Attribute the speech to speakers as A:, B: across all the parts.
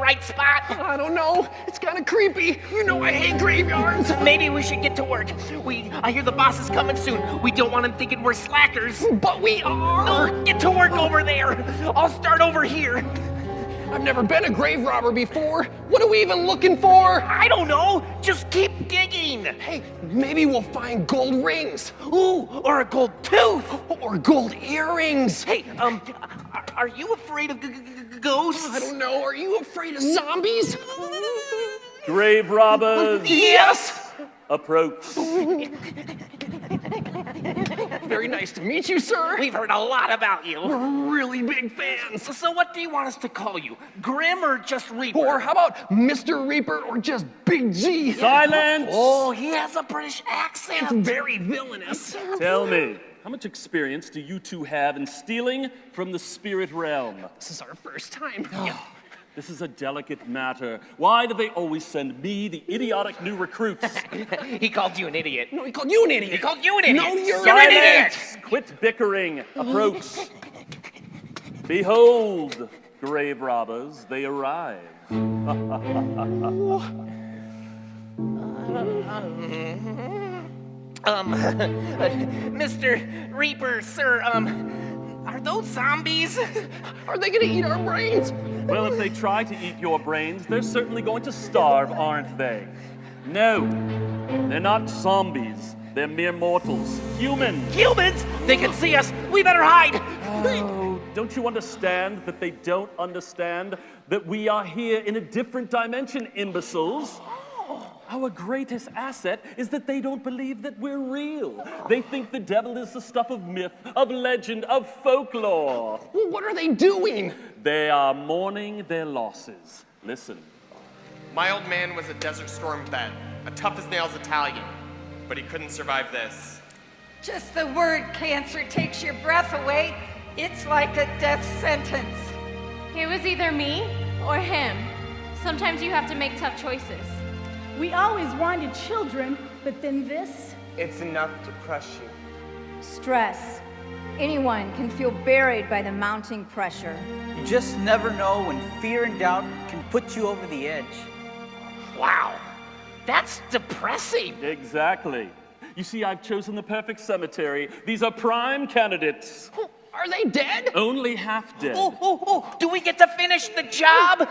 A: right spot?
B: I don't know. It's kind of creepy. You know I hate graveyards.
A: Maybe we should get to work. We, I hear the boss is coming soon. We don't want him thinking we're slackers.
B: But we are.
A: Oh, get to work over there. I'll start over here.
B: I've never been a grave robber before. What are we even looking for?
A: I don't know. Just keep digging.
B: Hey, maybe we'll find gold rings.
A: Ooh, or a gold tooth.
B: Or gold earrings.
A: Hey, um, are, you afraid of ghosts?
B: I don't know. Are you afraid of zombies?
C: Grave robbers,
B: Yes!
C: approach.
B: Very nice to meet you, sir.
A: We've heard a lot about you.
B: We're really big fans.
A: So, so what do you want us to call you? Grim or just Reaper?
B: Or how about Mr. Reaper or just Big G?
C: Silence!
A: Oh, he has a British accent.
B: It's very villainous.
C: Tell me, how much experience do you two have in stealing from the spirit realm?
B: This is our first time.
C: This is a delicate matter. Why do they always send me, the idiotic new recruits?
A: he called you an idiot.
B: No, he called you an idiot.
A: He called you an idiot.
B: No, you're
A: You're an
C: Silence!
A: idiot.
C: Quit bickering. Approach. Behold, grave robbers, they arrive.
A: Um, Mr. Reaper, sir, um, are those zombies?
B: Are they gonna eat our brains?
C: Well, if they try to eat your brains, they're certainly going to starve, aren't they? No, they're not zombies. They're mere mortals. Humans.
A: Humans? They can see us. We better hide.
C: Oh, don't you understand that they don't understand that we are here in a different dimension, imbeciles? Our greatest asset is that they don't believe that we're real. They think the devil is the stuff of myth, of legend, of folklore.
B: Well, what are they doing?
C: They are mourning their losses. Listen.
D: My old man was a Desert Storm vet, a tough as nails Italian, but he couldn't survive this.
E: Just the word cancer takes your breath away. It's like a death sentence.
F: It was either me or him. Sometimes you have to make tough choices.
G: We always wanted children, but then this?
H: It's enough to crush you.
I: Stress. Anyone can feel buried by the mounting pressure.
J: You just never know when fear and doubt can put you over the edge.
A: Wow, that's depressing.
C: Exactly. You see, I've chosen the perfect cemetery. These are prime candidates.
B: Are they dead?
C: Only half dead.
A: Oh, oh, oh, do we get to finish the job?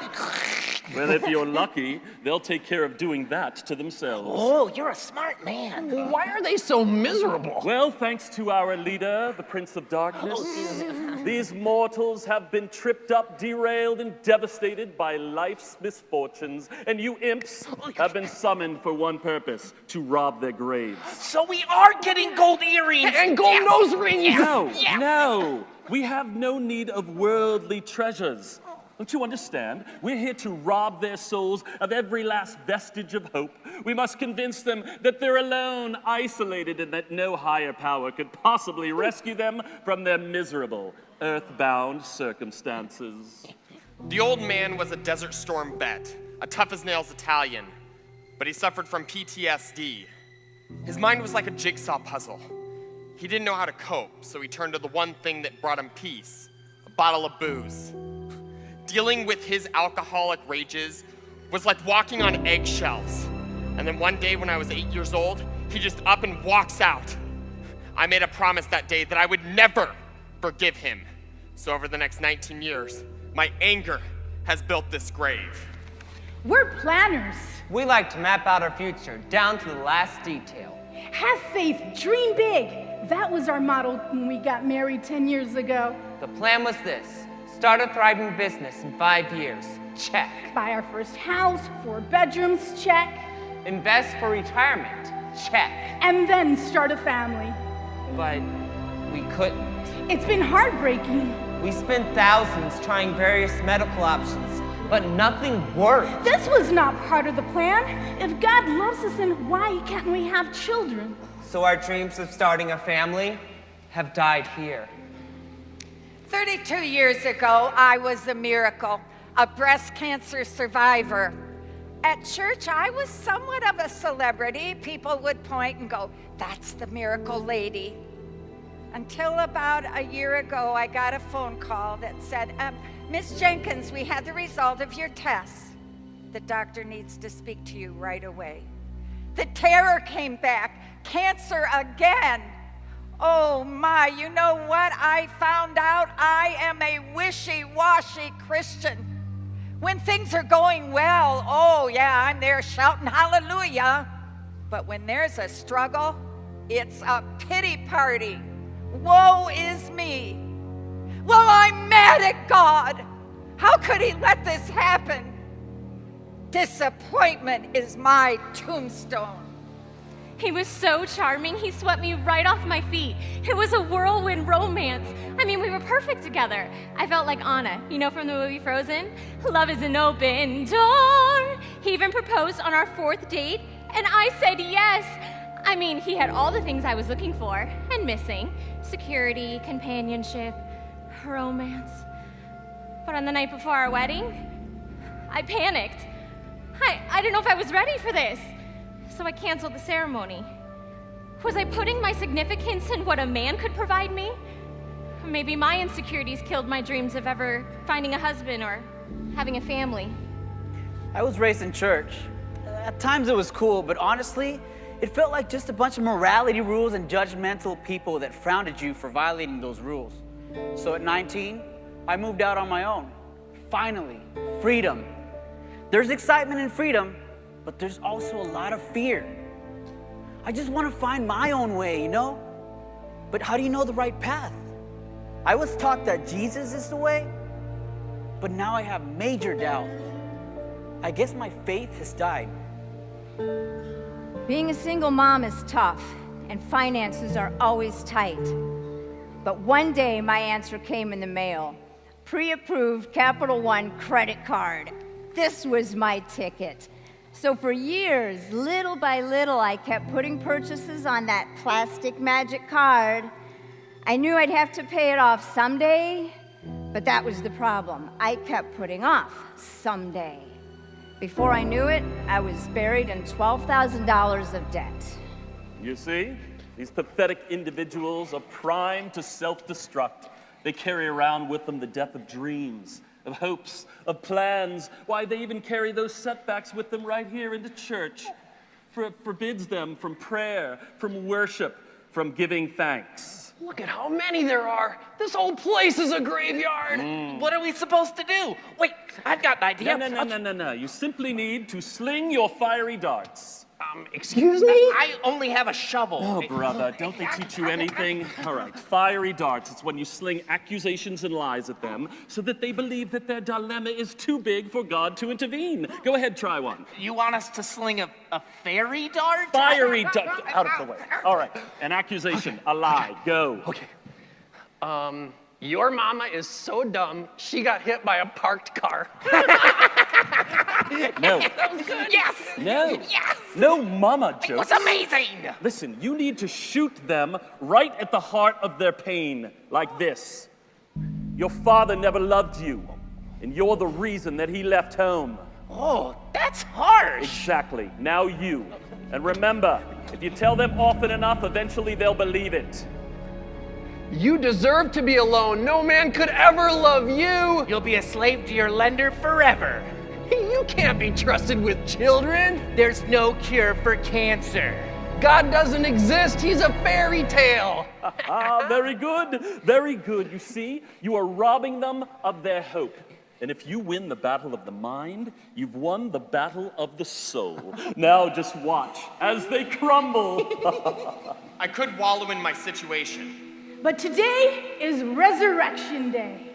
C: Well, if you're lucky, they'll take care of doing that to themselves.
A: Oh, you're a smart man.
B: Why are they so miserable?
C: Well, thanks to our leader, the Prince of Darkness, these mortals have been tripped up, derailed, and devastated by life's misfortunes, and you imps have been summoned for one purpose to rob their graves.
A: So we are getting gold earrings.
B: And gold
A: Yes.
B: nose rings.
C: No,
A: Yeah.
C: no, we have no need of worldly treasures. Don't you understand? We're here to rob their souls of every last vestige of hope. We must convince them that they're alone, isolated, and that no higher power could possibly rescue them from their miserable, earthbound circumstances.
D: The old man was a Desert Storm vet, a tough as nails Italian, but he suffered from PTSD. His mind was like a jigsaw puzzle. He didn't know how to cope, so he turned to the one thing that brought him peace a bottle of booze. Dealing with his alcoholic rages was like walking on eggshells. And then one day when I was eight years old, he just up and walks out. I made a promise that day that I would never forgive him. So over the next 19 years, my anger has built this grave.
G: We're planners.
H: We like to map out our future down to the last detail.
G: Have faith, dream big. That was our model when we got married 10 years ago.
H: The plan was this start a thriving business in five years. Check.
G: Buy our first house, four bedrooms, check.
H: Invest for retirement. Check.
G: And then start a family.
H: But we couldn't.
G: It's been heartbreaking.
H: We spent thousands trying various medical options, but nothing worked.
G: This was not part of the plan. If God loves us, then why can't we have children?
H: So our dreams of starting a family have died here.
E: 32 years ago, I was a miracle, a breast cancer survivor. At church, I was somewhat of a celebrity. People would point and go, That's the miracle lady. Until about a year ago, I got a phone call that said, um, Miss Jenkins, we had the result of your test. The doctor needs to speak to you right away. The terror came back, cancer again. Oh my, you know what? I found out I am a wishy washy Christian. When things are going well, oh yeah, I'm there shouting hallelujah. But when there's a struggle, it's a pity party. Woe is me. Well, I'm mad at God. How could He let this happen? Disappointment is my tombstone.
F: He was so charming, he swept me right off my feet. It was a whirlwind romance. I mean, we were perfect together. I felt like Anna, you know from the movie Frozen? Love is an open door. He even proposed on our fourth date, and I said yes. I mean, he had all the things I was looking for and missing security, companionship, romance. But on the night before our wedding, I panicked. I, I didn't know if I was ready for this so I canceled the ceremony. Was I putting my significance in what a man could provide me? Maybe my insecurities killed my dreams of ever finding a husband or having a family.
J: I was raised in church. At times it was cool, but honestly, it felt like just a bunch of morality rules and judgmental people that frowned at you for violating those rules. So at 19, I moved out on my own. Finally, freedom. There's excitement in freedom, but there's also a lot of fear. I just want to find my own way, you know? But how do you know the right path? I was taught that Jesus is the way, but now I have major doubt. I guess my faith has died.
I: Being a single mom is tough, and finances are always tight. But one day my answer came in the mail pre approved Capital One credit card. This was my ticket. So for years, little by little, I kept putting purchases on that plastic magic card. I knew I'd have to pay it off someday, but that was the problem. I kept putting off someday. Before I knew it, I was buried in $12,000 of debt.
C: You see, these pathetic individuals are primed to self destruct. They carry around with them the death of dreams, of hopes, of plans. Why, they even carry those setbacks with them right here into church. For it forbids them from prayer, from worship, from giving thanks.
B: Look at how many there are. This whole place is a graveyard.
C: Mm.
A: What are we supposed to do? Wait, I've got an idea.
C: No, no, no, no, no, no. You simply need to sling your fiery darts.
B: Um, excuse me?
A: I only have a shovel.
C: Oh, brother, don't they teach you anything? All right, fiery darts. It's when you sling accusations and lies at them so that they believe that their dilemma is too big for God to intervene. Go ahead, try one.
A: You want us to sling a, a fairy dart?
C: Fiery dart. Out of the way. All right, an accusation, a lie. Go.
B: Okay. Um, your mama is so dumb, she got hit by a parked car.
C: No.
B: that was good.
A: Yes!
C: No.
A: Yes!
C: No mama
A: It
C: jokes.
A: was amazing!
C: Listen, you need to shoot them right at the heart of their pain, like this. Your father never loved you, and you're the reason that he left home.
A: Oh, that's harsh.
C: Exactly. Now you. And remember, if you tell them often enough, eventually they'll believe it.
B: You deserve to be alone. No man could ever love you.
A: You'll be a slave to your lender forever.
B: You can't be trusted with children.
A: There's no cure for cancer.
B: God doesn't exist. He's a fairy tale.
C: ah, very good. Very good. You see, you are robbing them of their hope. And if you win the battle of the mind, you've won the battle of the soul. now just watch as they crumble.
D: I could wallow in my situation.
G: But today is Resurrection Day.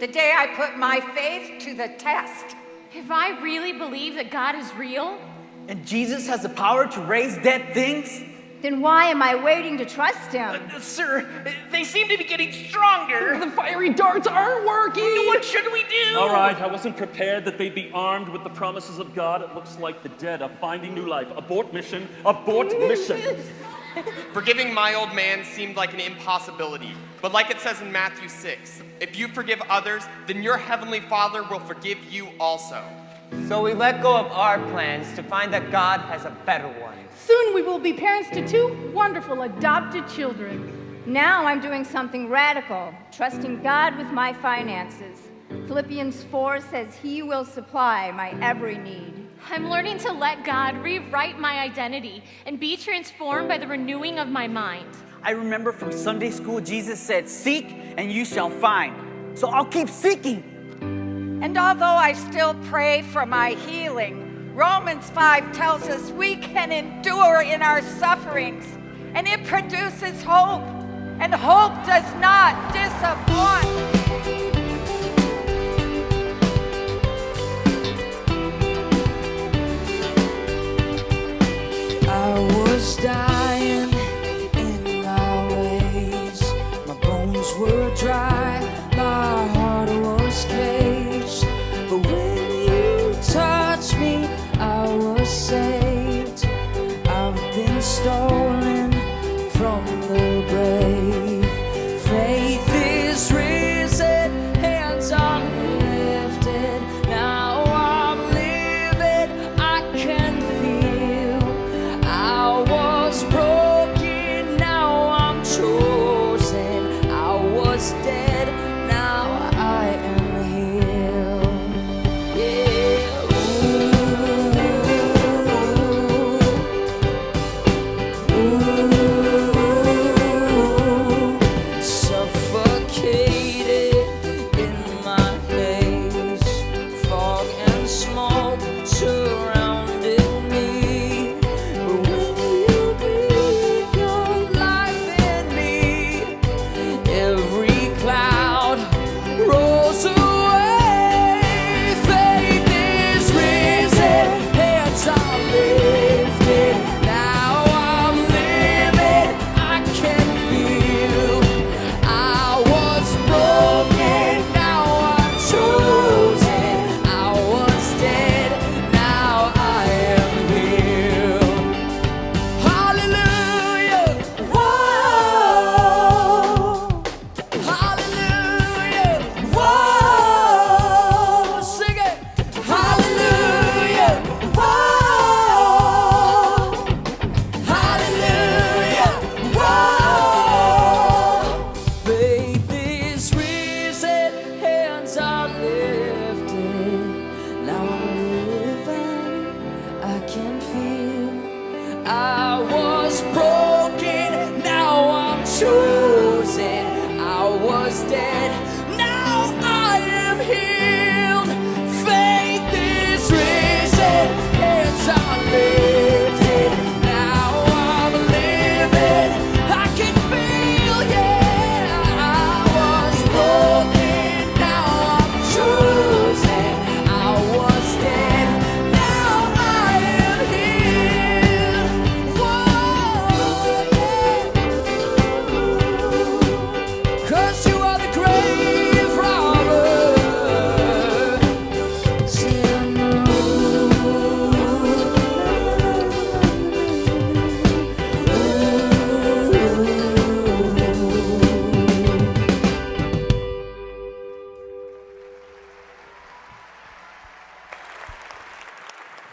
E: The day I put my faith to the test.
F: If I really believe that God is real,
J: And Jesus has the power to raise dead things?
I: Then why am I waiting to trust him?
A: Uh, sir, they seem to be getting stronger.
B: The fiery darts aren't working.
A: What should we do?
C: All right, I wasn't prepared that they'd be armed with the promises of God. It looks like the dead are finding new life. Abort mission, abort mission.
D: Forgiving my old man seemed like an impossibility. But like it says in Matthew 6, if you forgive others, then your heavenly Father will forgive you also.
H: So we let go of our plans to find that God has a better one.
G: Soon we will be parents to two wonderful adopted children.
I: Now I'm doing something radical, trusting God with my finances. Philippians 4 says, He will supply my every need.
F: I'm learning to let God rewrite my identity and be transformed by the renewing of my mind.
J: I remember from Sunday school, Jesus said, Seek and you shall find. So I'll keep seeking.
E: And although I still pray for my healing, Romans 5 tells us we can endure in our sufferings, and it produces hope, and hope does not disappoint.
K: Was